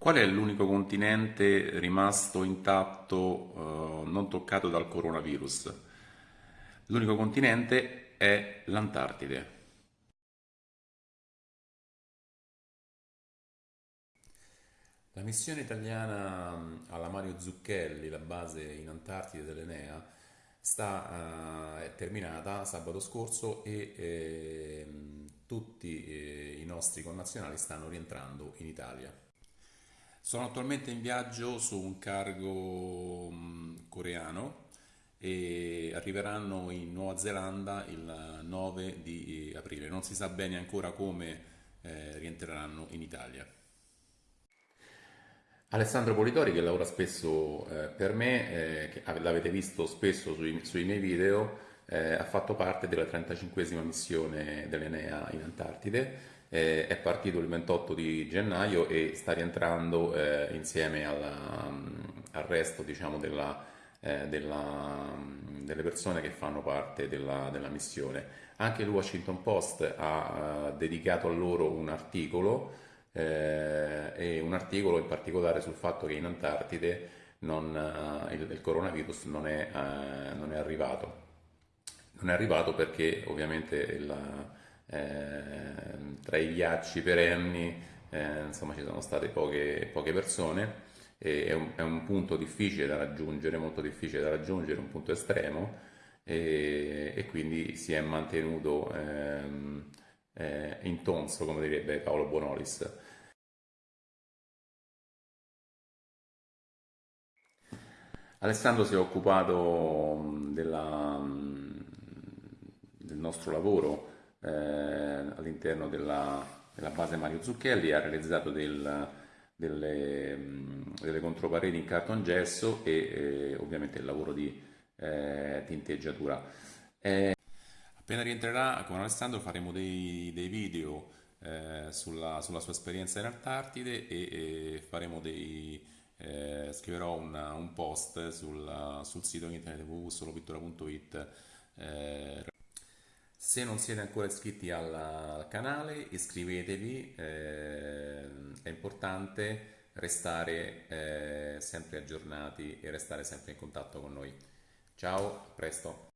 Qual è l'unico continente rimasto intatto, eh, non toccato dal coronavirus? L'unico continente è l'Antartide. La missione italiana alla Mario Zucchelli, la base in Antartide dell'Enea, sta, eh, è terminata sabato scorso e ehm, tutti eh, i nostri connazionali stanno rientrando in Italia. Sono attualmente in viaggio su un cargo mh, coreano e arriveranno in Nuova Zelanda il 9 di aprile. Non si sa bene ancora come eh, rientreranno in Italia. Alessandro Politori che lavora spesso eh, per me, eh, che ave- l'avete visto spesso sui, sui miei video, eh, ha fatto parte della 35esima missione dell'Enea in Antartide, eh, è partito il 28 di gennaio e sta rientrando eh, insieme alla- mm, al resto, diciamo, della, eh, della- mm, delle persone che fanno parte della, della missione. Anche il Washington Post ha eh, dedicato a loro un articolo eh, e un articolo in particolare sul fatto che in Antartide non, eh, il, il coronavirus non è, non è arrivato. Non è arrivato perché ovviamente il, tra i ghiacci perenni eh, insomma, ci sono state poche, poche persone è un, è un punto difficile da raggiungere, molto difficile da raggiungere, un punto estremo e, e quindi si è mantenuto ehm, eh, intonso, come direbbe Paolo Bonolis. Alessandro si è occupato mh, della, mh, del nostro lavoro eh, all'interno della, della base Mario Zucchelli, ha realizzato del- delle, delle contropareti in cartongesso e eh, ovviamente il lavoro di eh, tinteggiatura. Appena rientrerà con Alessandro faremo dei, dei video eh, sulla, sulla sua esperienza in Antartide e, e faremo dei, eh, scriverò una- un post sul, sul sito internet www.solopittura.it. eh, se non siete ancora iscritti al, al canale, iscrivetevi, eh, è importante restare eh, sempre aggiornati e restare sempre in contatto con noi. Ciao, a presto!